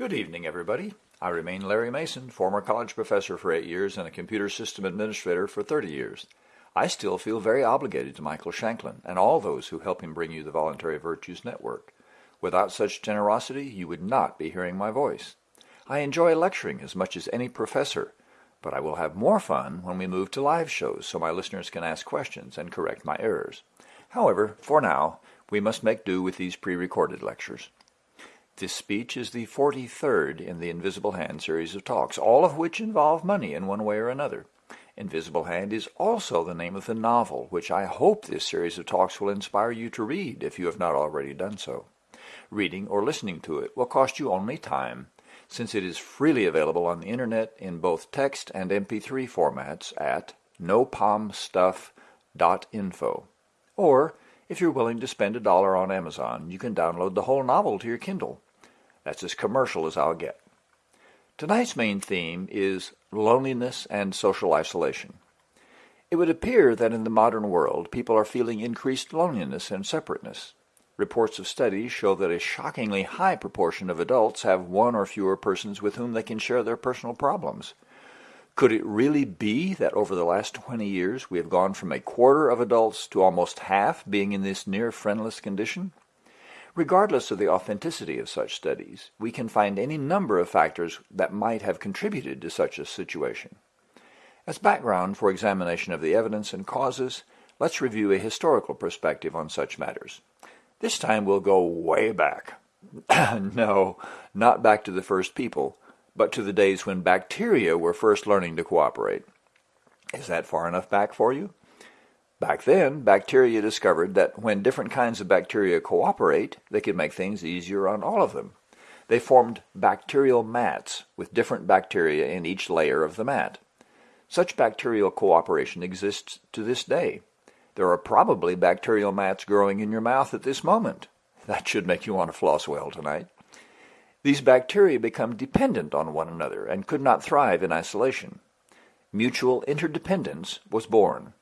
Good evening, everybody. I remain Larry Mason, former college professor for eight years and a computer system administrator for 30 years. I still feel very obligated to Michael Shanklin and all those who help him bring you the Voluntary Virtues Network. Without such generosity, you would not be hearing my voice. I enjoy lecturing as much as any professor, but I will have more fun when we move to live shows so my listeners can ask questions and correct my errors. However, for now, we must make do with these pre-recorded lectures. This speech is the 43rd in the Invisible Hand series of talks, all of which involve money in one way or another. Invisible Hand is also the name of the novel, which I hope this series of talks will inspire you to read if you have not already done so. Reading or listening to it will cost you only time, since it is freely available on the internet in both text and MP3 formats at nopomstuff.info. Or, if you're willing to spend a dollar on Amazon, you can download the whole novel to your Kindle. That's as commercial as I'll get. Tonight's main theme is loneliness and social isolation. It would appear that in the modern world, people are feeling increased loneliness and separateness. Reports of studies show that a shockingly high proportion of adults have one or fewer persons with whom they can share their personal problems. Could it really be that over the last 20 years we have gone from a quarter of adults to almost half being in this near friendless condition? Regardless of the authenticity of such studies, we can find any number of factors that might have contributed to such a situation. As background for examination of the evidence and causes, let's review a historical perspective on such matters. This time we'll go way back. no, not back to the first people, but to the days when bacteria were first learning to cooperate. Is that far enough back for you? Back then, bacteria discovered that when different kinds of bacteria cooperate, they can make things easier on all of them. They formed bacterial mats with different bacteria in each layer of the mat. Such bacterial cooperation exists to this day. There are probably bacterial mats growing in your mouth at this moment. That should make you want to floss well tonight. These bacteria become dependent on one another and could not thrive in isolation. Mutual interdependence was born.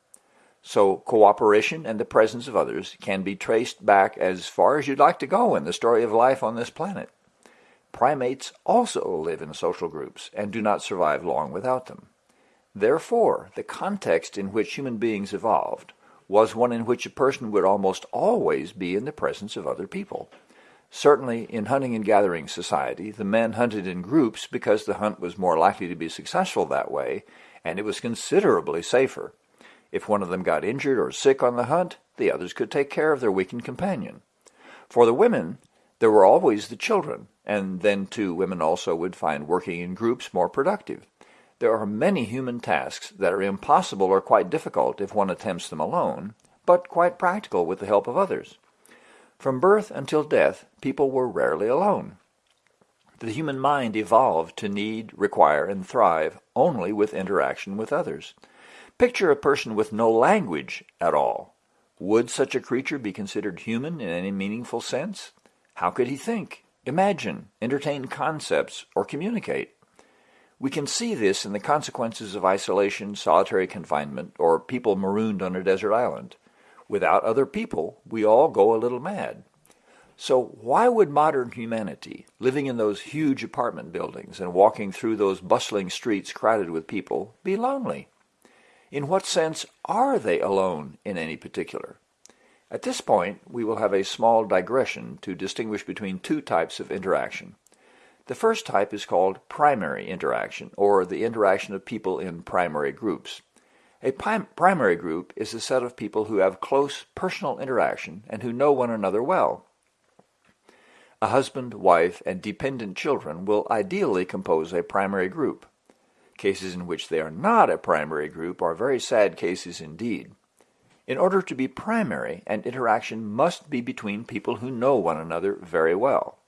So cooperation and the presence of others can be traced back as far as you'd like to go in the story of life on this planet. Primates also live in social groups and do not survive long without them. Therefore, the context in which human beings evolved was one in which a person would almost always be in the presence of other people. Certainly, in hunting and gathering society, the men hunted in groups because the hunt was more likely to be successful that way, and it was considerably safer. If one of them got injured or sick on the hunt, the others could take care of their weakened companion. For the women, there were always the children, and then too women also would find working in groups more productive. There are many human tasks that are impossible or quite difficult if one attempts them alone, but quite practical with the help of others. From birth until death, people were rarely alone. The human mind evolved to need, require, and thrive only with interaction with others. Picture a person with no language at all. Would such a creature be considered human in any meaningful sense? How could he think, imagine, entertain concepts, or communicate? We can see this in the consequences of isolation, solitary confinement, or people marooned on a desert island. Without other people, we all go a little mad. So why would modern humanity, living in those huge apartment buildings and walking through those bustling streets crowded with people, be lonely? In what sense are they alone in any particular? At this point, we will have a small digression to distinguish between two types of interaction. The first type is called primary interaction, or the interaction of people in primary groups. A primary group is a set of people who have close personal interaction and who know one another well. A husband, wife, and dependent children will ideally compose a primary group. Cases in which they are not a primary group are very sad cases indeed. In order to be primary, an interaction must be between people who know one another very well.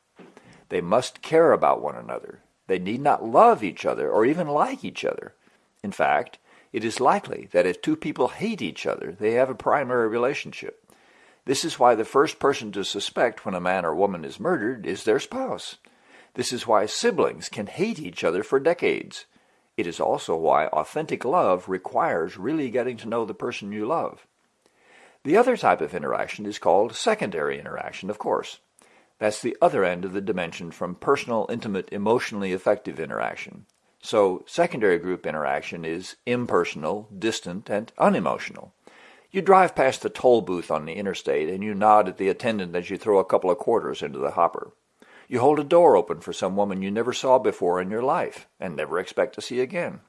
They must care about one another. They need not love each other or even like each other. In fact, it is likely that if two people hate each other, they have a primary relationship. This is why the first person to suspect when a man or woman is murdered is their spouse. This is why siblings can hate each other for decades. It is also why authentic love requires really getting to know the person you love. The other type of interaction is called secondary interaction, of course. That's the other end of the dimension from personal, intimate, emotionally effective interaction. So secondary group interaction is impersonal, distant, and unemotional. You drive past the toll booth on the interstate and you nod at the attendant as you throw a couple of quarters into the hopper. You hold a door open for some woman you never saw before in your life and never expect to see again.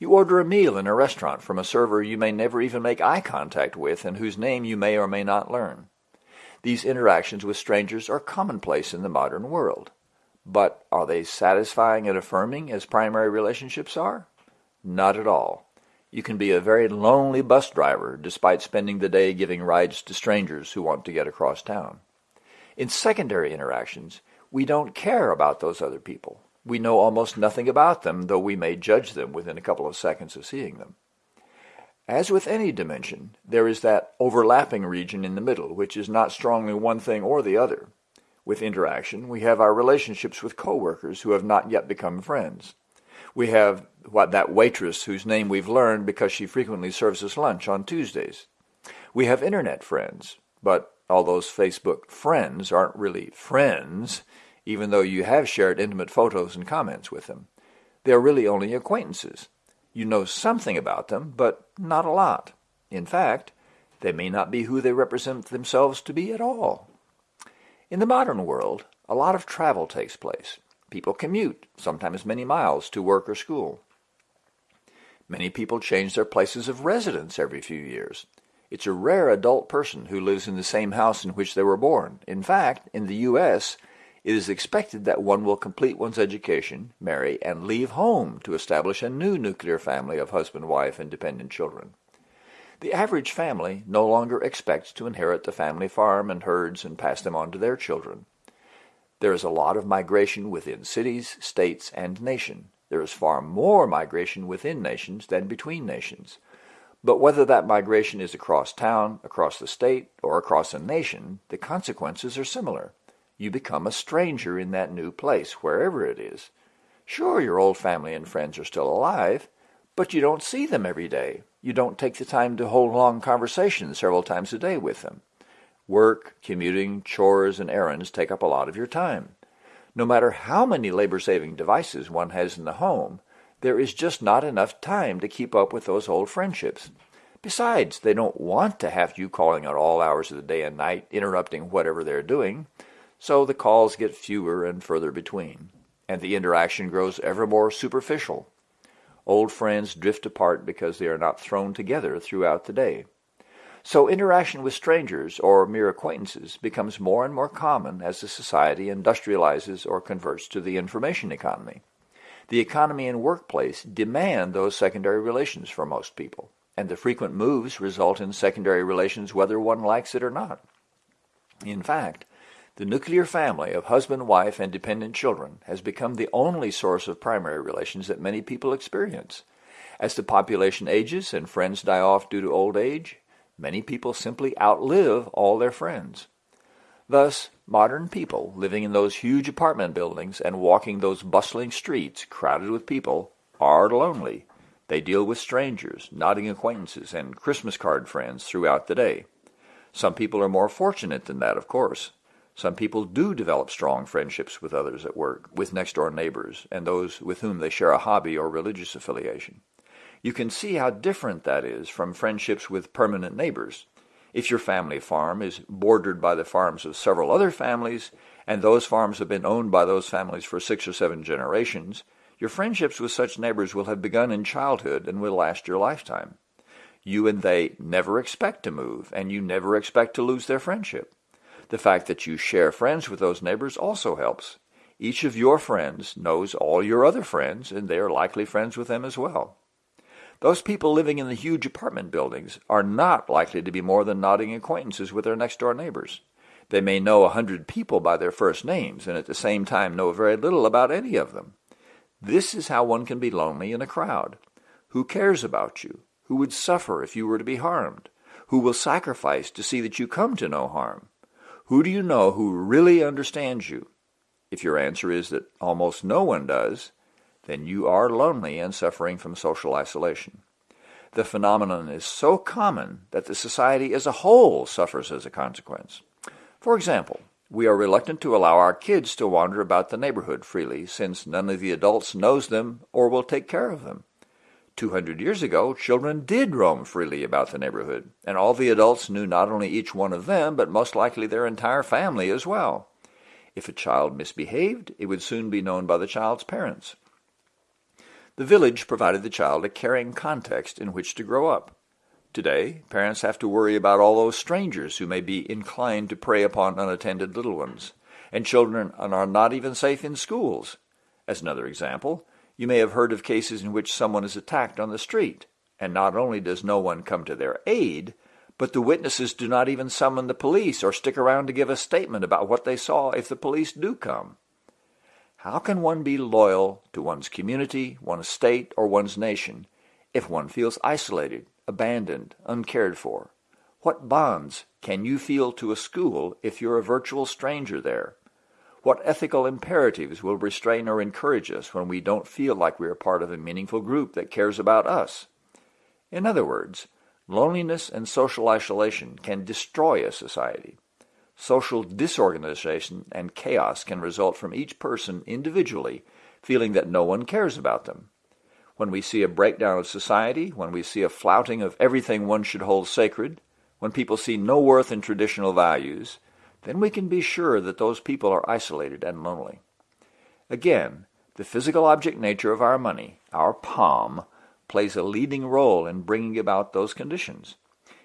You order a meal in a restaurant from a server you may never even make eye contact with and whose name you may or may not learn. These interactions with strangers are commonplace in the modern world. But are they satisfying and affirming as primary relationships are? Not at all. You can be a very lonely bus driver despite spending the day giving rides to strangers who want to get across town. In secondary interactions, we don't care about those other people. We know almost nothing about them, though we may judge them within a couple of seconds of seeing them. As with any dimension, there is that overlapping region in the middle, which is not strongly one thing or the other. With interaction, we have our relationships with coworkers who have not yet become friends. We have what that waitress whose name we've learned because she frequently serves us lunch on Tuesdays. We have internet friends, but all those Facebook friends aren't really friends, even though you have shared intimate photos and comments with them. They're really only acquaintances. You know something about them, but not a lot. In fact, they may not be who they represent themselves to be at all. In the modern world, a lot of travel takes place. People commute, sometimes many miles, to work or school. Many people change their places of residence every few years. It's a rare adult person who lives in the same house in which they were born. In fact, in the U.S., it is expected that one will complete one's education, marry, and leave home to establish a new nuclear family of husband, wife, and dependent children. The average family no longer expects to inherit the family farm and herds and pass them on to their children. There is a lot of migration within cities, states, and nation. There is far more migration within nations than between nations. But whether that migration is across town, across the state, or across a nation, the consequences are similar. You become a stranger in that new place, wherever it is. Sure, your old family and friends are still alive, but you don't see them every day. You don't take the time to hold long conversations several times a day with them. Work, commuting, chores, and errands take up a lot of your time. No matter how many labor-saving devices one has in the home, there is just not enough time to keep up with those old friendships. Besides, they don't want to have you calling at all hours of the day and night, interrupting whatever they're doing, so the calls get fewer and further between, and the interaction grows ever more superficial. Old friends drift apart because they are not thrown together throughout the day. So interaction with strangers or mere acquaintances becomes more and more common as the society industrializes or converts to the information economy. The economy and workplace demand those secondary relations for most people, and the frequent moves result in secondary relations whether one likes it or not. In fact, the nuclear family of husband, wife, and dependent children has become the only source of primary relations that many people experience. As the population ages and friends die off due to old age, many people simply outlive all their friends. Thus, modern people living in those huge apartment buildings and walking those bustling streets crowded with people are lonely. They deal with strangers, nodding acquaintances, and Christmas card friends throughout the day. Some people are more fortunate than that, of course. Some people do develop strong friendships with others at work, with next-door neighbors, and those with whom they share a hobby or religious affiliation. You can see how different that is from friendships with permanent neighbors. If your family farm is bordered by the farms of several other families, and those farms have been owned by those families for six or seven generations, your friendships with such neighbors will have begun in childhood and will last your lifetime. You and they never expect to move, and you never expect to lose their friendship. The fact that you share friends with those neighbors also helps. Each of your friends knows all your other friends, and they are likely friends with them as well. Those people living in the huge apartment buildings are not likely to be more than nodding acquaintances with their next-door neighbors. They may know a hundred people by their first names, and at the same time know very little about any of them. This is how one can be lonely in a crowd. Who cares about you? Who would suffer if you were to be harmed? Who will sacrifice to see that you come to no harm? Who do you know who really understands you? If your answer is that almost no one does, then you are lonely and suffering from social isolation. The phenomenon is so common that the society as a whole suffers as a consequence. For example, we are reluctant to allow our kids to wander about the neighborhood freely since none of the adults knows them or will take care of them. 200 years ago, children did roam freely about the neighborhood, and all the adults knew not only each one of them, but most likely their entire family as well. If a child misbehaved, it would soon be known by the child's parents. The village provided the child a caring context in which to grow up. Today, parents have to worry about all those strangers who may be inclined to prey upon unattended little ones, and children are not even safe in schools. As another example, you may have heard of cases in which someone is attacked on the street, and not only does no one come to their aid, but the witnesses do not even summon the police or stick around to give a statement about what they saw if the police do come. How can one be loyal to one's community, one's state, or one's nation if one feels isolated abandoned, uncared for? What bonds can you feel to a school if you're a virtual stranger there? What ethical imperatives will restrain or encourage us when we don't feel like we are part of a meaningful group that cares about us? In other words, loneliness and social isolation can destroy a society. Social disorganization and chaos can result from each person individually feeling that no one cares about them when we see a breakdown of society, when we see a flouting of everything one should hold sacred, when people see no worth in traditional values, then we can be sure that those people are isolated and lonely. Again, the physical object nature of our money, our POM, plays a leading role in bringing about those conditions.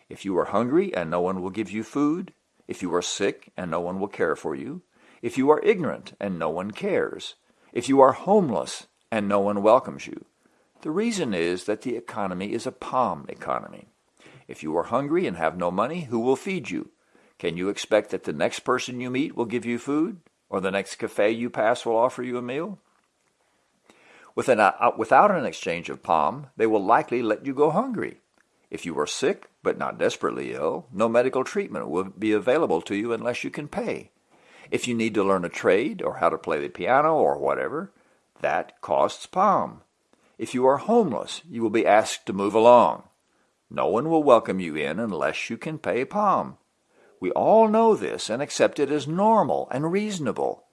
If you are hungry and no one will give you food, if you are sick and no one will care for you, if you are ignorant and no one cares, if you are homeless and no one welcomes you, the reason is that the economy is a POM economy. If you are hungry and have no money, who will feed you? Can you expect that the next person you meet will give you food? Or the next cafe you pass will offer you a meal? Uh, without an exchange of POM, they will likely let you go hungry. If you are sick, but not desperately ill, no medical treatment will be available to you unless you can pay. If you need to learn a trade, or how to play the piano, or whatever, that costs POM. If you are homeless, you will be asked to move along. No one will welcome you in unless you can pay POM. We all know this and accept it as normal and reasonable.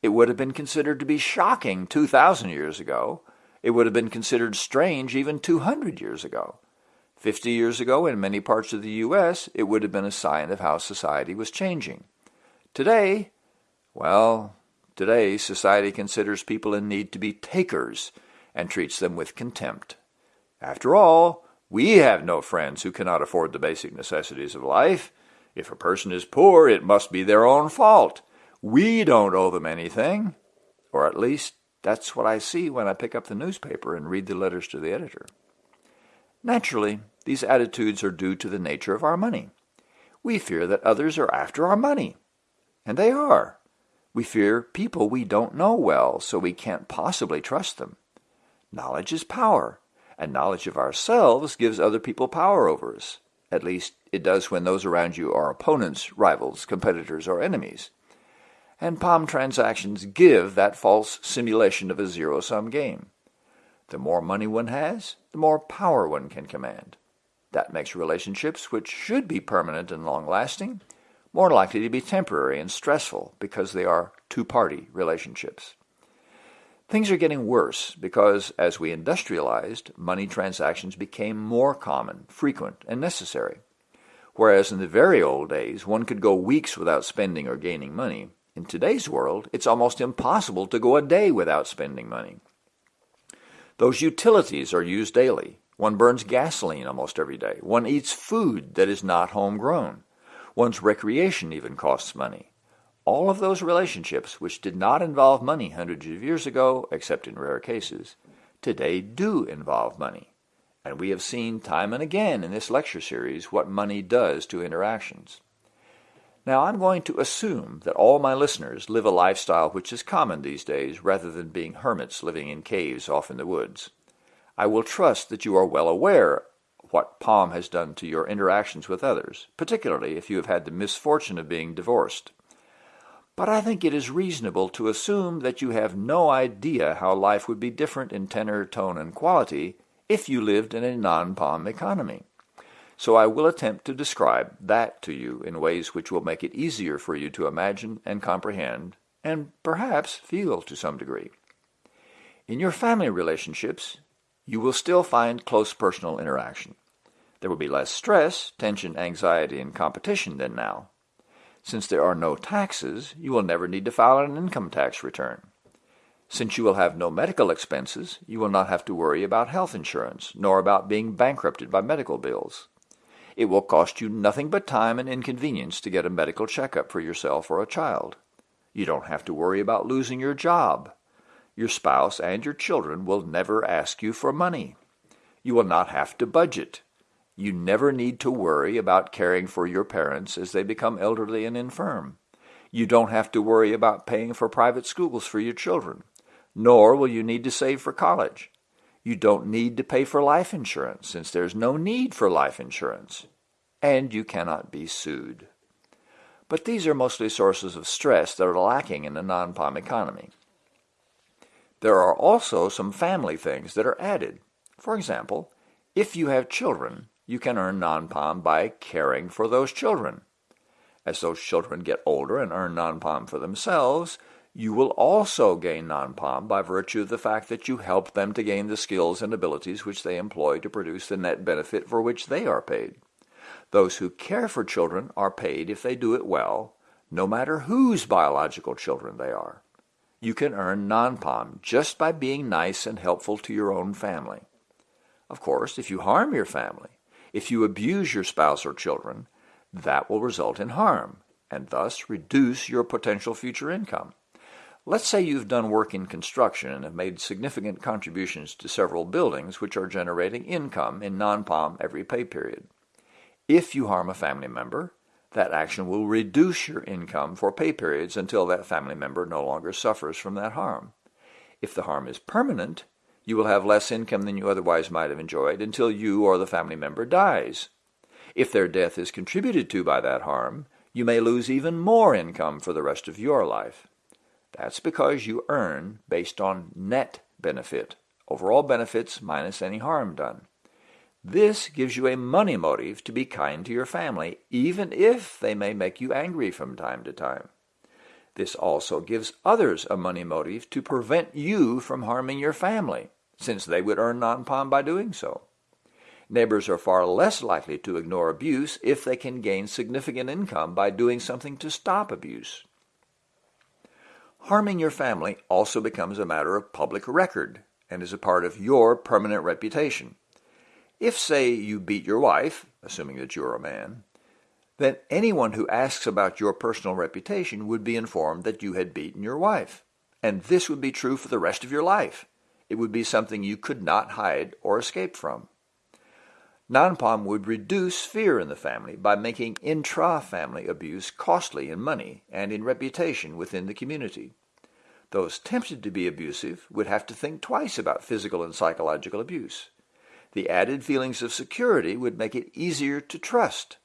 It would have been considered to be shocking 2,000 years ago. It would have been considered strange even 200 years ago. Fifty years ago, in many parts of the U.S., it would have been a sign of how society was changing. Today, well, today society considers people in need to be takers and treats them with contempt. After all, we have no friends who cannot afford the basic necessities of life. If a person is poor, it must be their own fault. We don't owe them anything. Or at least, that's what I see when I pick up the newspaper and read the letters to the editor. Naturally, these attitudes are due to the nature of our money. We fear that others are after our money. And they are. We fear people we don't know well, so we can't possibly trust them. Knowledge is power, and knowledge of ourselves gives other people power over us. At least it does when those around you are opponents, rivals, competitors, or enemies. And POM transactions give that false simulation of a zero-sum game. The more money one has, the more power one can command. That makes relationships, which should be permanent and long-lasting, more likely to be temporary and stressful because they are two-party relationships. Things are getting worse because as we industrialized, money transactions became more common, frequent, and necessary. Whereas in the very old days, one could go weeks without spending or gaining money, in today's world, it's almost impossible to go a day without spending money. Those utilities are used daily. One burns gasoline almost every day. One eats food that is not homegrown. One's recreation even costs money. All of those relationships which did not involve money hundreds of years ago, except in rare cases, today do involve money. And we have seen time and again in this lecture series what money does to interactions. Now I'm going to assume that all my listeners live a lifestyle which is common these days rather than being hermits living in caves off in the woods. I will trust that you are well aware what POM has done to your interactions with others, particularly if you have had the misfortune of being divorced but I think it is reasonable to assume that you have no idea how life would be different in tenor, tone, and quality if you lived in a non-POM economy. so I will attempt to describe that to you in ways which will make it easier for you to imagine and comprehend, and perhaps feel to some degree. In your family relationships, you will still find close personal interaction. There will be less stress, tension, anxiety, and competition than now. Since there are no taxes, you will never need to file an income tax return. Since you will have no medical expenses, you will not have to worry about health insurance, nor about being bankrupted by medical bills. It will cost you nothing but time and inconvenience to get a medical checkup for yourself or a child. You don't have to worry about losing your job. Your spouse and your children will never ask you for money. You will not have to budget. You never need to worry about caring for your parents as they become elderly and infirm. You don't have to worry about paying for private schools for your children nor will you need to save for college. You don't need to pay for life insurance since there's no need for life insurance. And you cannot be sued. But these are mostly sources of stress that are lacking in the non-POM economy. There are also some family things that are added. For example, if you have children, you can earn non-POM by caring for those children. As those children get older and earn non-POM for themselves, you will also gain non-POM by virtue of the fact that you help them to gain the skills and abilities which they employ to produce the net benefit for which they are paid. Those who care for children are paid if they do it well, no matter whose biological children they are. You can earn non-POM just by being nice and helpful to your own family. Of course, if you harm your family, if you abuse your spouse or children, that will result in harm, and thus reduce your potential future income. Let's say you've done work in construction and have made significant contributions to several buildings which are generating income in non-POM every pay period. If you harm a family member, that action will reduce your income for pay periods until that family member no longer suffers from that harm. If the harm is permanent, you will have less income than you otherwise might have enjoyed until you or the family member dies. If their death is contributed to by that harm, you may lose even more income for the rest of your life. That's because you earn based on net benefit, overall benefits minus any harm done. This gives you a money motive to be kind to your family, even if they may make you angry from time to time. This also gives others a money motive to prevent you from harming your family, since they would earn non-POM by doing so. Neighbors are far less likely to ignore abuse if they can gain significant income by doing something to stop abuse. Harming your family also becomes a matter of public record and is a part of your permanent reputation. If, say, you beat your wife, assuming that you're a man, then anyone who asks about your personal reputation would be informed that you had beaten your wife. And this would be true for the rest of your life. It would be something you could not hide or escape from. Non-POM would reduce fear in the family by making intra-family abuse costly in money and in reputation within the community. Those tempted to be abusive would have to think twice about physical and psychological abuse. The added feelings of security would make it easier to trust.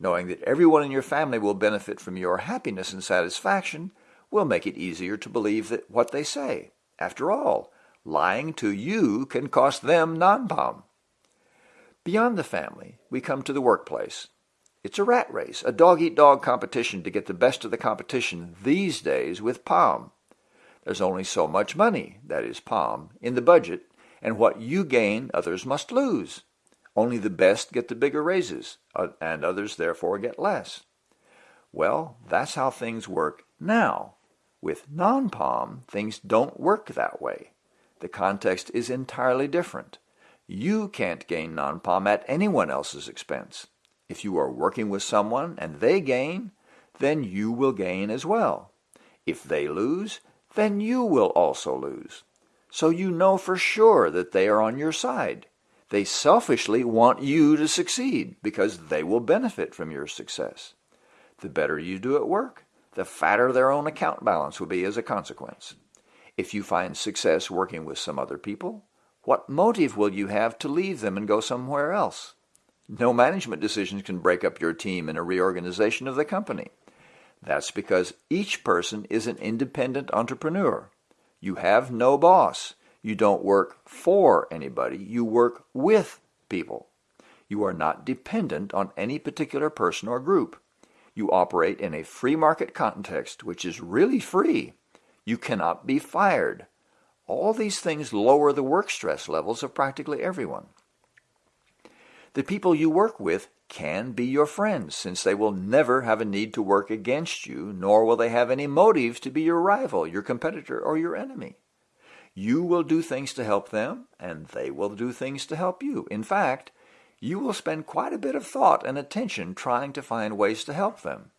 Knowing that everyone in your family will benefit from your happiness and satisfaction will make it easier to believe that what they say. After all, lying to you can cost them non-POM. Beyond the family, we come to the workplace. It's a rat race, a dog-eat-dog -dog competition to get the best of the competition these days with POM. There's only so much money, that is POM, in the budget, and what you gain others must lose. Only the best get the bigger raises, uh, and others therefore get less. Well, that's how things work now. With non-POM, things don't work that way. The context is entirely different. You can't gain non-POM at anyone else's expense. If you are working with someone and they gain, then you will gain as well. If they lose, then you will also lose. So you know for sure that they are on your side. They selfishly want you to succeed because they will benefit from your success. The better you do at work, the fatter their own account balance will be as a consequence. If you find success working with some other people, what motive will you have to leave them and go somewhere else? No management decisions can break up your team in a reorganization of the company. That's because each person is an independent entrepreneur. You have no boss. You don't work for anybody. You work with people. You are not dependent on any particular person or group. You operate in a free market context, which is really free. You cannot be fired. All these things lower the work stress levels of practically everyone. The people you work with can be your friends, since they will never have a need to work against you, nor will they have any motive to be your rival, your competitor, or your enemy. You will do things to help them, and they will do things to help you. In fact, you will spend quite a bit of thought and attention trying to find ways to help them.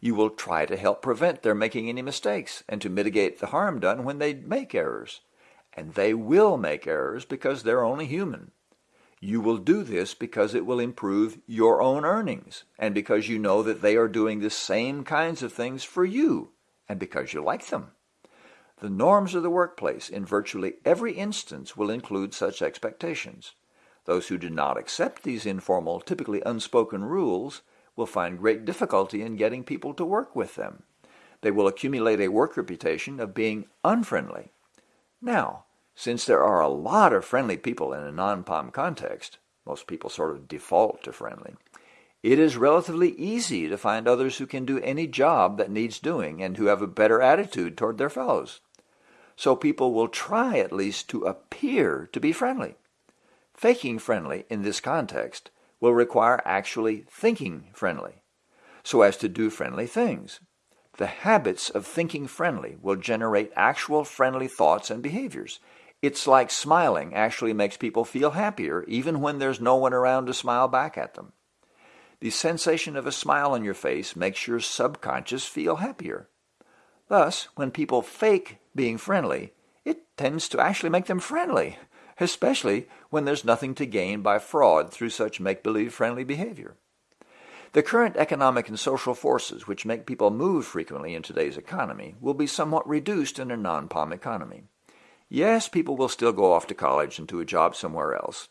You will try to help prevent their making any mistakes and to mitigate the harm done when they make errors. And they will make errors because they're only human. You will do this because it will improve your own earnings and because you know that they are doing the same kinds of things for you and because you like them. The norms of the workplace in virtually every instance will include such expectations. Those who do not accept these informal, typically unspoken rules will find great difficulty in getting people to work with them. They will accumulate a work reputation of being unfriendly. Now, since there are a lot of friendly people in a non-POM context, most people sort of default to friendly, it is relatively easy to find others who can do any job that needs doing and who have a better attitude toward their fellows. So people will try at least to appear to be friendly. Faking friendly in this context will require actually thinking friendly, so as to do friendly things. The habits of thinking friendly will generate actual friendly thoughts and behaviors, it's like smiling actually makes people feel happier even when there's no one around to smile back at them. The sensation of a smile on your face makes your subconscious feel happier. Thus, when people fake being friendly, it tends to actually make them friendly, especially when there's nothing to gain by fraud through such make-believe friendly behavior. The current economic and social forces which make people move frequently in today's economy will be somewhat reduced in a non-POM economy. Yes, people will still go off to college and to a job somewhere else.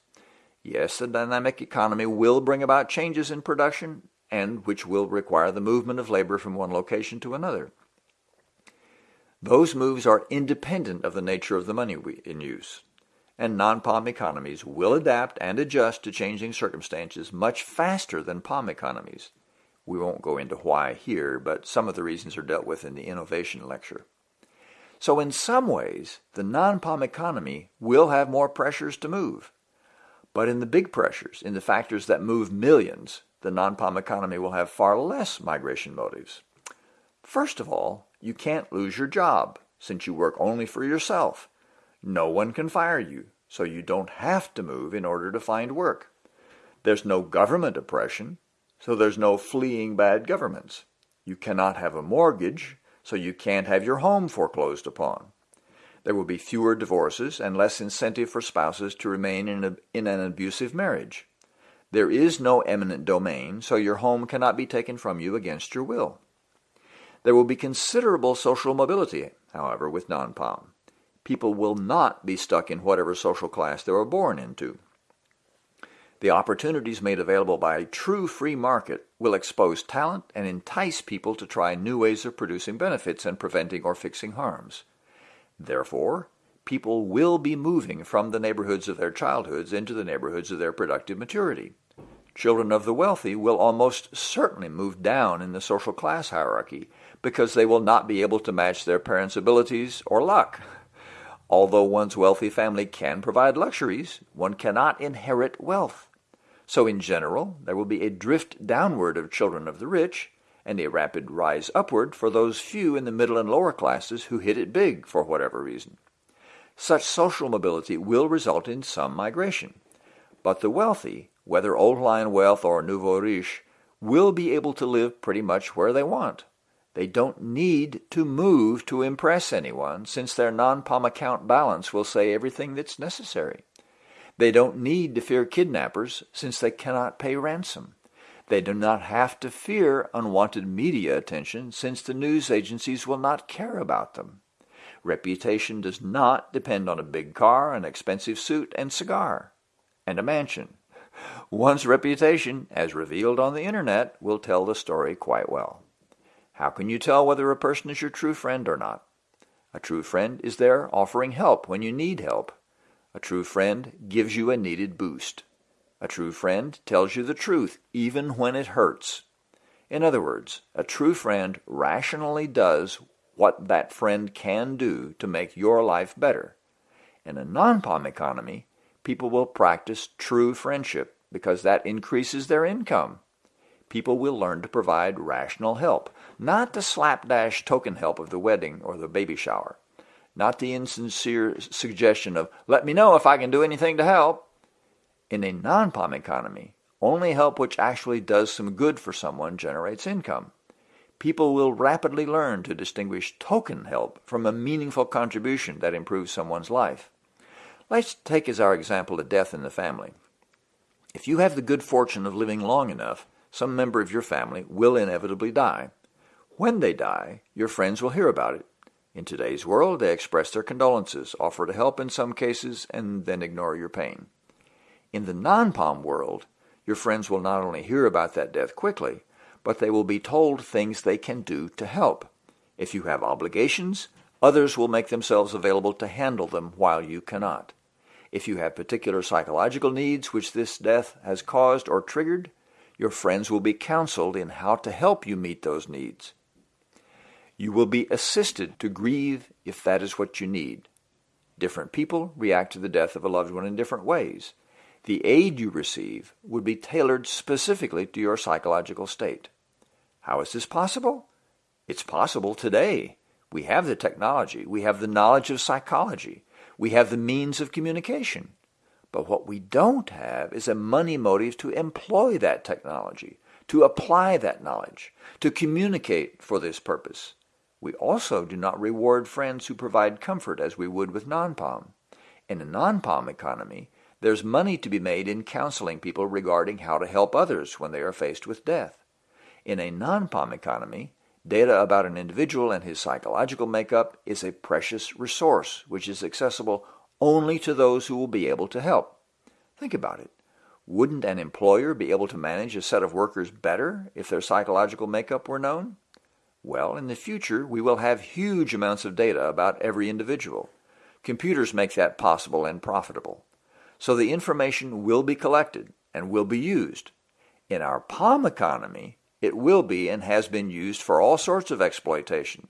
Yes, the dynamic economy will bring about changes in production and which will require the movement of labor from one location to another. Those moves are independent of the nature of the money in use, and non-POM economies will adapt and adjust to changing circumstances much faster than POM economies. We won't go into why here, but some of the reasons are dealt with in the innovation lecture. So in some ways, the non-POM economy will have more pressures to move. But in the big pressures, in the factors that move millions, the non-POM economy will have far less migration motives. First of all, you can't lose your job, since you work only for yourself. No one can fire you, so you don't have to move in order to find work. There's no government oppression, so there's no fleeing bad governments. You cannot have a mortgage, so you can't have your home foreclosed upon. There will be fewer divorces and less incentive for spouses to remain in, a, in an abusive marriage. There is no eminent domain, so your home cannot be taken from you against your will. There will be considerable social mobility, however, with non-POM. People will not be stuck in whatever social class they were born into. The opportunities made available by a true free market will expose talent and entice people to try new ways of producing benefits and preventing or fixing harms. Therefore, people will be moving from the neighborhoods of their childhoods into the neighborhoods of their productive maturity. Children of the wealthy will almost certainly move down in the social class hierarchy because they will not be able to match their parents' abilities or luck. Although one's wealthy family can provide luxuries, one cannot inherit wealth. So in general, there will be a drift downward of children of the rich, and a rapid rise upward for those few in the middle and lower classes who hit it big for whatever reason. Such social mobility will result in some migration. But the wealthy, whether old line wealth or nouveau riche, will be able to live pretty much where they want. They don't need to move to impress anyone, since their non-POM account balance will say everything that's necessary. They don't need to fear kidnappers, since they cannot pay ransom. They do not have to fear unwanted media attention, since the news agencies will not care about them. Reputation does not depend on a big car, an expensive suit, and cigar, and a mansion. One's reputation, as revealed on the internet, will tell the story quite well. How can you tell whether a person is your true friend or not? A true friend is there offering help when you need help. A true friend gives you a needed boost. A true friend tells you the truth even when it hurts. In other words, a true friend rationally does what that friend can do to make your life better. In a non-POM economy, people will practice true friendship because that increases their income. People will learn to provide rational help, not the slapdash token help of the wedding or the baby shower, not the insincere suggestion of, let me know if I can do anything to help. In a non-POM economy, only help which actually does some good for someone generates income. People will rapidly learn to distinguish token help from a meaningful contribution that improves someone's life. Let's take as our example a death in the family. If you have the good fortune of living long enough, some member of your family will inevitably die. When they die, your friends will hear about it. In today's world, they express their condolences, offer to help in some cases, and then ignore your pain. In the non-POM world, your friends will not only hear about that death quickly, but they will be told things they can do to help. If you have obligations, others will make themselves available to handle them while you cannot. If you have particular psychological needs which this death has caused or triggered, your friends will be counseled in how to help you meet those needs. You will be assisted to grieve if that is what you need. Different people react to the death of a loved one in different ways the aid you receive would be tailored specifically to your psychological state. How is this possible? It's possible today. We have the technology. We have the knowledge of psychology. We have the means of communication. But what we don't have is a money motive to employ that technology, to apply that knowledge, to communicate for this purpose. We also do not reward friends who provide comfort as we would with non-POM. In a non-POM economy, there's money to be made in counseling people regarding how to help others when they are faced with death. In a non-POM economy, data about an individual and his psychological makeup is a precious resource which is accessible only to those who will be able to help. Think about it. Wouldn't an employer be able to manage a set of workers better if their psychological makeup were known? Well, in the future, we will have huge amounts of data about every individual. Computers make that possible and profitable. So the information will be collected and will be used. In our POM economy, it will be and has been used for all sorts of exploitation.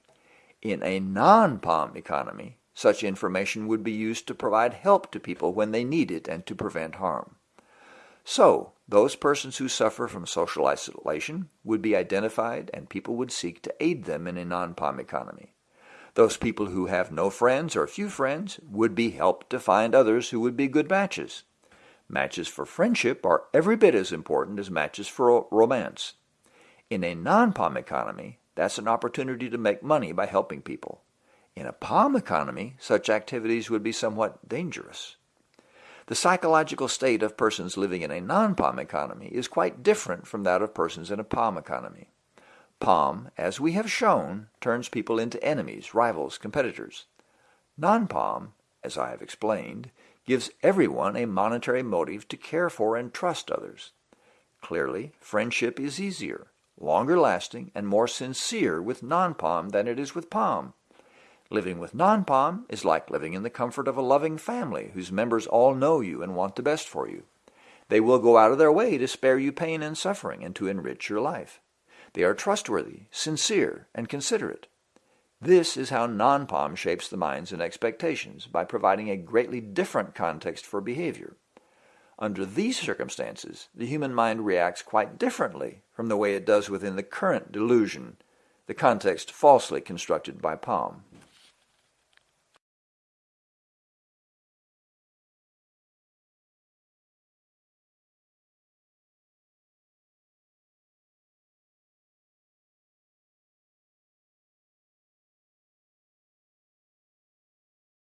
In a non-POM economy, such information would be used to provide help to people when they need it and to prevent harm. So, those persons who suffer from social isolation would be identified and people would seek to aid them in a non-POM economy. Those people who have no friends or few friends would be helped to find others who would be good matches. Matches for friendship are every bit as important as matches for romance. In a non-POM economy, that's an opportunity to make money by helping people. In a POM economy, such activities would be somewhat dangerous. The psychological state of persons living in a non-POM economy is quite different from that of persons in a POM economy. POM, as we have shown, turns people into enemies, rivals, competitors. Non-POM, as I have explained, gives everyone a monetary motive to care for and trust others. Clearly, friendship is easier, longer lasting, and more sincere with non-POM than it is with POM. Living with non-POM is like living in the comfort of a loving family whose members all know you and want the best for you. They will go out of their way to spare you pain and suffering and to enrich your life. They are trustworthy, sincere, and considerate. This is how non-POM shapes the minds and expectations by providing a greatly different context for behavior. Under these circumstances, the human mind reacts quite differently from the way it does within the current delusion, the context falsely constructed by POM.